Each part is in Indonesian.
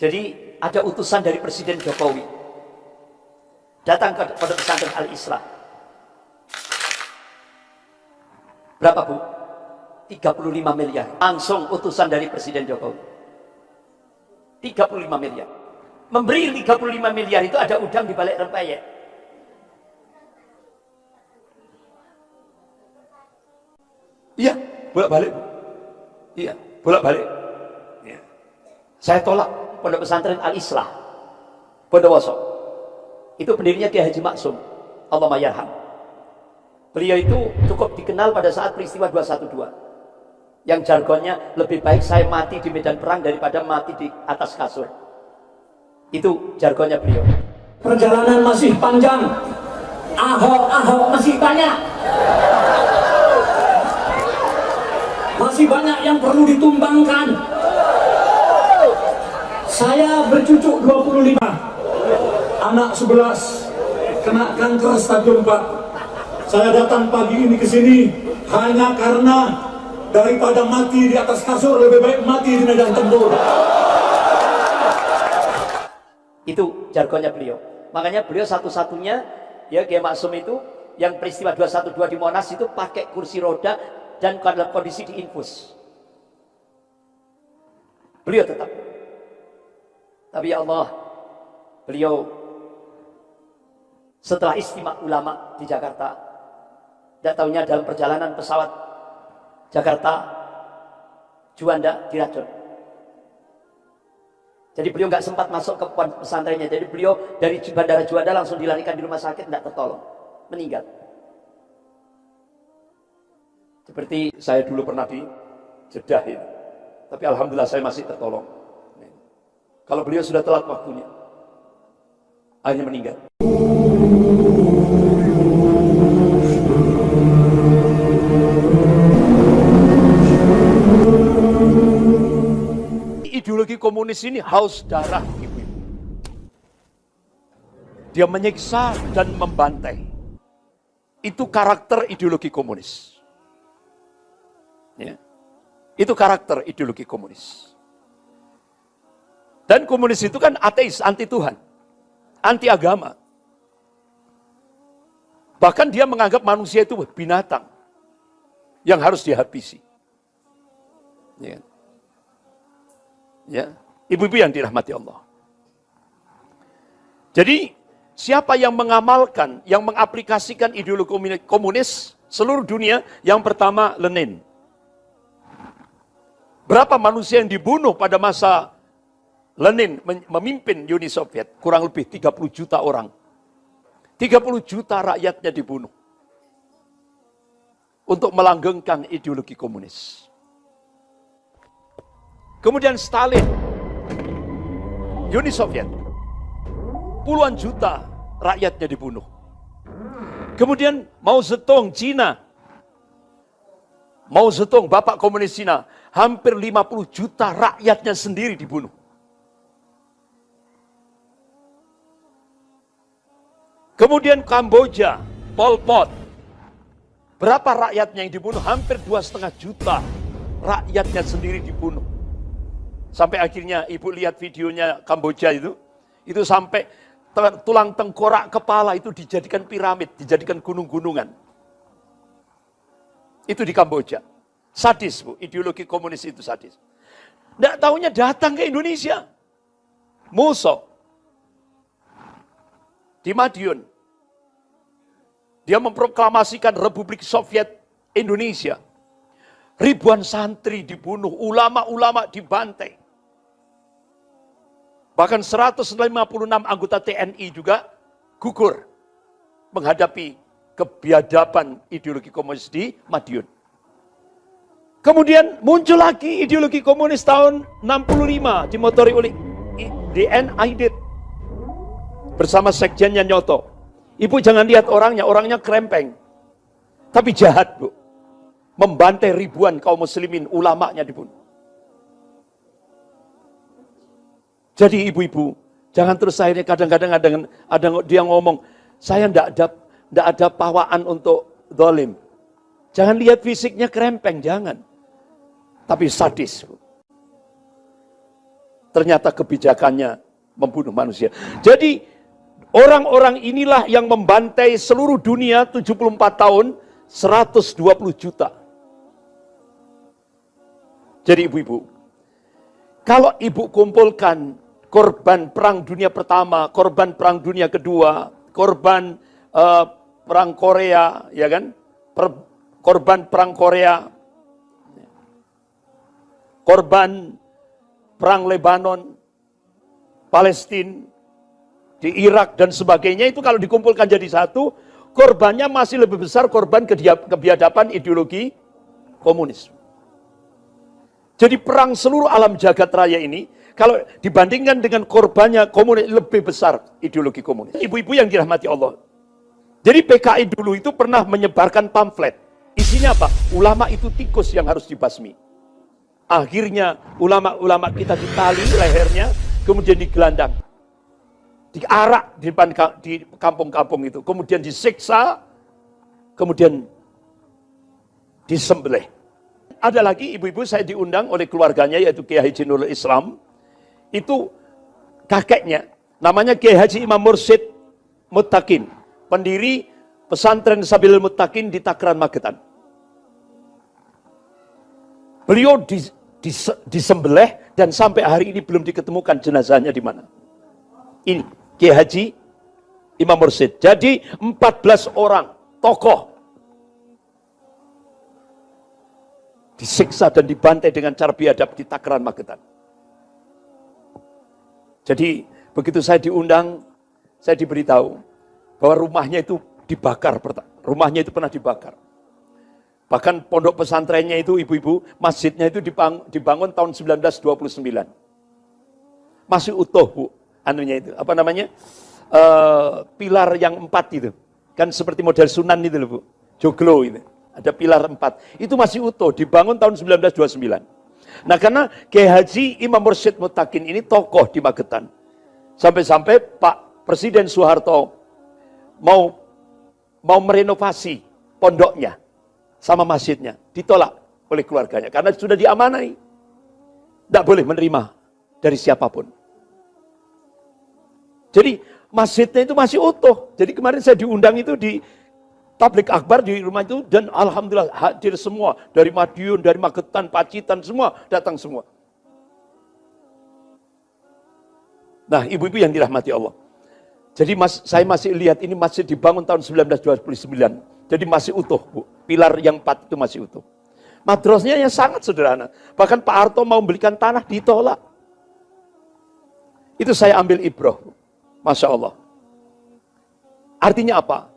Jadi ada utusan dari Presiden Jokowi datang ke pondok pesantren Al-Islam. Berapa bu? 35 miliar. Langsung utusan dari Presiden Jokowi. 35 miliar. Memberi 35 miliar itu ada udang di balik rempeyek. Iya, bolak-balik. Iya, bolak-balik. Ya. Saya tolak pondok pesantren Al-Islah. Bondowoso. Itu pendirinya Kiai Haji Maksum. Allah mayarham. Beliau itu cukup dikenal pada saat peristiwa 212. Yang jargonnya lebih baik saya mati di medan perang daripada mati di atas kasur. Itu jargonnya beliau. Perjalanan masih panjang. Ahok-ahok masih banyak. Masih banyak yang perlu ditumbangkan. Saya bercucuk 25. Anak 11 kena kanker stadium 4. Saya datang pagi ini ke sini hanya karena daripada mati di atas kasur lebih baik mati di medan tempur. Itu jargonnya beliau. Makanya beliau satu-satunya ya Kiai Maksum itu yang peristiwa 212 di Monas itu pakai kursi roda dan dalam kondisi diinfus. Beliau tetap. Tapi ya Allah, beliau setelah istimewa ulama di Jakarta, tidak tahunya dalam perjalanan pesawat Jakarta, Juanda diracun. Jadi beliau nggak sempat masuk ke pesantrennya. Jadi beliau dari bandara Juanda langsung dilarikan di rumah sakit, tidak tertolong, meninggal. Seperti saya dulu pernah di Jeddah ini. Tapi alhamdulillah saya masih tertolong. Kalau beliau sudah telat waktunya, akhirnya meninggal. Ideologi komunis ini haus darah. Dia menyiksa dan membantai. Itu karakter ideologi komunis. Ya. Itu karakter ideologi komunis. Dan komunis itu kan ateis, anti Tuhan. Anti agama. Bahkan dia menganggap manusia itu binatang. Yang harus dihabisi. Ya. Ya, ibu-ibu yang dirahmati Allah. Jadi, siapa yang mengamalkan, yang mengaplikasikan ideologi komunis seluruh dunia, yang pertama Lenin. Berapa manusia yang dibunuh pada masa Lenin memimpin Uni Soviet? Kurang lebih 30 juta orang. 30 juta rakyatnya dibunuh. Untuk melanggengkan ideologi komunis. Kemudian Stalin, Uni Soviet, puluhan juta rakyatnya dibunuh. Kemudian Mao Zedong, Cina, Mao Zedong, Bapak Komunis Cina, hampir 50 juta rakyatnya sendiri dibunuh. Kemudian Kamboja, Pol Pot, berapa rakyatnya yang dibunuh? Hampir dua setengah juta rakyatnya sendiri dibunuh. Sampai akhirnya ibu lihat videonya Kamboja itu, itu sampai tulang tengkorak kepala itu dijadikan piramid, dijadikan gunung-gunungan. Itu di Kamboja. Sadis bu, ideologi komunis itu sadis. Tidak tahunya datang ke Indonesia. Musuh. Di Madiun. Dia memproklamasikan Republik Soviet Indonesia. Ribuan santri dibunuh, ulama-ulama dibantai. Bahkan 156 anggota TNI juga gugur menghadapi kebiadaban ideologi komunis di Madiun. Kemudian muncul lagi ideologi komunis tahun 65 dimotori oleh DN Aidit bersama sekjennya Nyoto. Ibu jangan lihat orangnya, orangnya krempeng. Tapi jahat, Bu. Membantai ribuan kaum muslimin, ulamanya dibunuh. Jadi ibu-ibu, jangan terus akhirnya kadang-kadang ada, ada dia ngomong, saya tidak ada, tidak ada pawaan untuk dolim. Jangan lihat fisiknya krempeng, jangan. Tapi sadis. Bu. ternyata kebijakannya membunuh manusia. Jadi orang-orang inilah yang membantai seluruh dunia 74 tahun 120 juta. Jadi ibu-ibu, kalau ibu kumpulkan korban perang dunia pertama, korban perang dunia kedua, korban uh, perang Korea, ya kan? Per, korban perang Korea, korban perang Lebanon, Palestina, di Irak dan sebagainya itu kalau dikumpulkan jadi satu, korbannya masih lebih besar korban kebiadaban ideologi komunis. Jadi perang seluruh alam jagat raya ini, kalau dibandingkan dengan korbannya komunis, lebih besar ideologi komunis. Ibu-ibu yang dirahmati Allah. Jadi PKI dulu itu pernah menyebarkan pamflet. Isinya apa? Ulama itu tikus yang harus dibasmi. Akhirnya ulama-ulama kita ditali lehernya, kemudian digelandang diarak di depan di kampung-kampung itu, kemudian disiksa, kemudian disembelih. Ada lagi ibu-ibu saya diundang oleh keluarganya yaitu Kiai Haji Nurul Islam. Itu kakeknya namanya Kiai Haji Imam Mursid Mutakin, pendiri pesantren Sabil Mutakin di Takran Magetan. Beliau disembelih dan sampai hari ini belum diketemukan jenazahnya di mana. Ini Kiai Haji Imam Mursid. Jadi 14 orang tokoh disiksa dan dibantai dengan cara biadab di Takaran Magetan. Jadi begitu saya diundang, saya diberitahu bahwa rumahnya itu dibakar, rumahnya itu pernah dibakar. Bahkan pondok pesantrennya itu ibu-ibu, masjidnya itu dibangun, dibangun tahun 1929. Masih utuh bu, anunya itu. Apa namanya? Uh, pilar yang empat itu. Kan seperti model Sunan itu loh bu. Joglo itu. Ada pilar empat. Itu masih utuh dibangun tahun 1929 nah karena Kiai Haji Imam Mursyid Mutakin ini tokoh di Magetan. Sampai-sampai Pak Presiden Soeharto mau mau merenovasi pondoknya sama masjidnya. Ditolak oleh keluarganya karena sudah diamanai. Tidak boleh menerima dari siapa pun jadi masjidnya itu masih utuh. Jadi kemarin saya diundang itu di tablik akbar di rumah itu dan alhamdulillah hadir semua dari Madiun, dari Magetan, Pacitan semua datang semua. Nah, ibu-ibu yang dirahmati Allah. Jadi mas, saya masih lihat ini masih dibangun tahun 1929. Jadi masih utuh, Bu. Pilar yang empat itu masih utuh. Madrasnya yang sangat sederhana. Bahkan Pak Harto mau membelikan tanah ditolak. Itu saya ambil ibrah. Bu. Masya Allah. Artinya apa?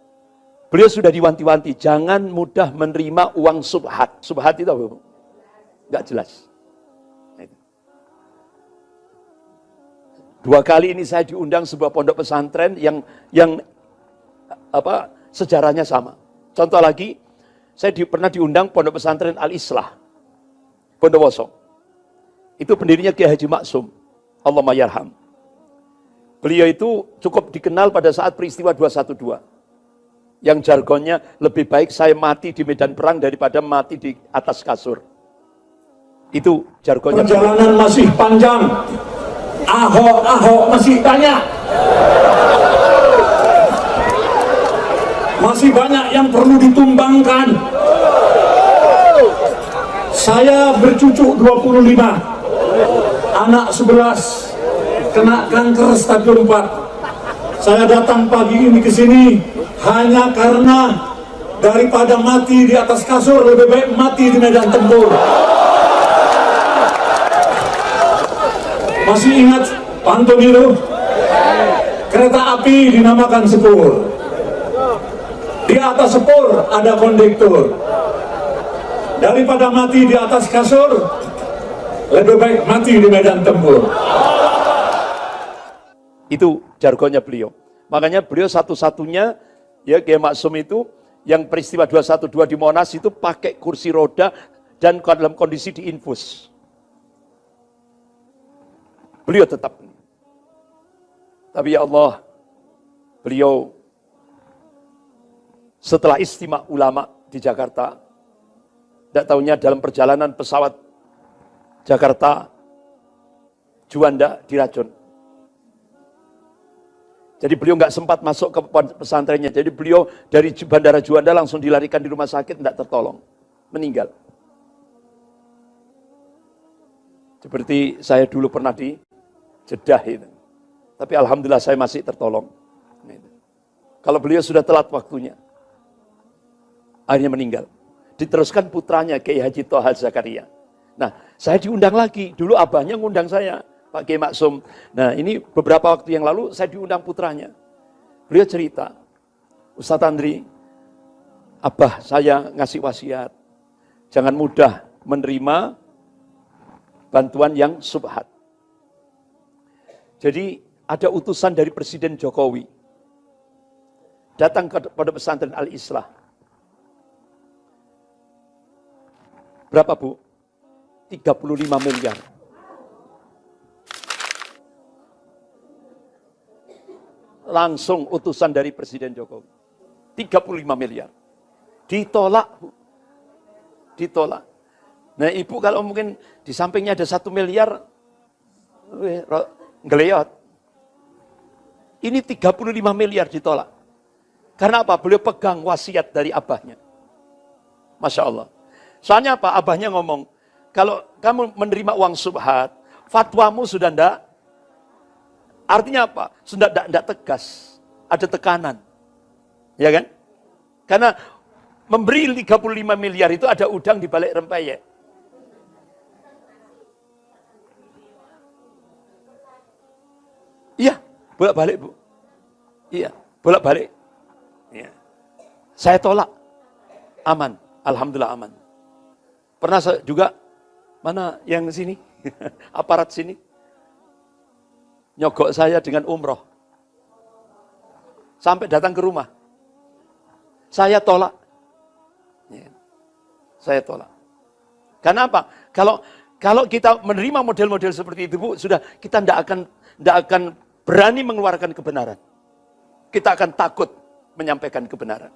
Beliau sudah diwanti-wanti, jangan mudah menerima uang subhat. Subhat itu apa? Enggak jelas. Dua kali ini saya diundang sebuah pondok pesantren yang yang apa sejarahnya sama. Contoh lagi, saya di, pernah diundang pondok pesantren Al-Islah, Bondowoso. Itu pendirinya Kiai Haji Maksum. Allah mayarham. Beliau itu cukup dikenal pada saat peristiwa 212. Yang jargonnya lebih baik saya mati di medan perang daripada mati di atas kasur. Itu jargonnya. Perjalanan masih panjang. Ahok-ahok masih banyak. Masih banyak yang perlu ditumbangkan. Saya bercucuk 25. Anak 11 kena kanker stadium 4 saya datang pagi ini ke sini hanya karena daripada mati di atas kasur lebih baik mati di medan tempur. Masih ingat pantun itu kereta api dinamakan sepur. Di atas sepur ada kondektur. Daripada mati di atas kasur lebih baik mati di medan tempur itu jargonnya beliau. Makanya beliau satu-satunya ya Kiai Maksum itu yang peristiwa 212 di Monas itu pakai kursi roda dan dalam kondisi diinfus. Beliau tetap. Tapi ya Allah, beliau setelah istimewa ulama di Jakarta, tidak tahunya dalam perjalanan pesawat Jakarta Juanda diracun. Jadi beliau nggak sempat masuk ke pesantrennya. Jadi beliau dari Bandara Juanda langsung dilarikan di rumah sakit, tidak tertolong. Meninggal. Seperti saya dulu pernah di Jeddah itu. Tapi Alhamdulillah saya masih tertolong. Kalau beliau sudah telat waktunya. Akhirnya meninggal. Diteruskan putranya Kiai Haji Toha Zakaria. Nah, saya diundang lagi. Dulu abahnya ngundang saya. Pak Kiai Maksum. Nah ini beberapa waktu yang lalu saya diundang putranya. Beliau cerita, Ustadz Andri, Abah saya ngasih wasiat. Jangan mudah menerima bantuan yang subhat. Jadi ada utusan dari Presiden Jokowi. Datang kepada pesantren Al-Islah. Berapa bu? 35 miliar. Langsung utusan dari Presiden Jokowi. 35 miliar. Ditolak. Ditolak. Nah ibu kalau mungkin di sampingnya ada satu miliar, ngeliat. Ini 35 miliar ditolak. Karena apa? Beliau pegang wasiat dari abahnya. Masya Allah. Soalnya apa? Abahnya ngomong, kalau kamu menerima uang subhat, fatwamu sudah ndak Artinya apa? Sudah tidak tegas. Ada tekanan. Ya kan? Karena memberi 35 miliar itu ada udang di balik rempeyek. Iya, bolak-balik Bu. Iya, bolak-balik. Iya. Saya tolak. Aman, alhamdulillah aman. Pernah juga mana yang sini? Aparat sini nyogok saya dengan umroh. Sampai datang ke rumah. Saya tolak. Ya. Saya tolak. Karena apa? Kalau kalau kita menerima model-model seperti itu, Bu, sudah kita tidak akan tidak akan berani mengeluarkan kebenaran. Kita akan takut menyampaikan kebenaran.